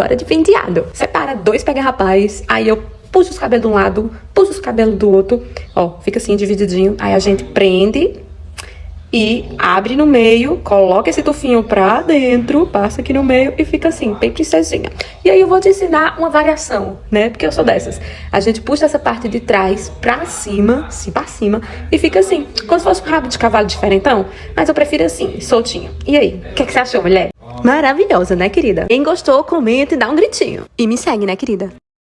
Bora de penteado. Separa dois pega-rapaz, aí eu puxo os cabelos de um lado, puxo os cabelos do outro. Ó, fica assim divididinho. Aí a gente prende e abre no meio, coloca esse tufinho pra dentro, passa aqui no meio e fica assim, bem princesinha. E aí eu vou te ensinar uma variação, né? Porque eu sou dessas. A gente puxa essa parte de trás pra cima, assim, pra cima, e fica assim, como se fosse um rabo de cavalo diferentão. Mas eu prefiro assim, soltinho. E aí, o que, é que você achou, mulher? Maravilhosa, né, querida? Quem gostou, comenta e dá um gritinho. E me segue, né, querida?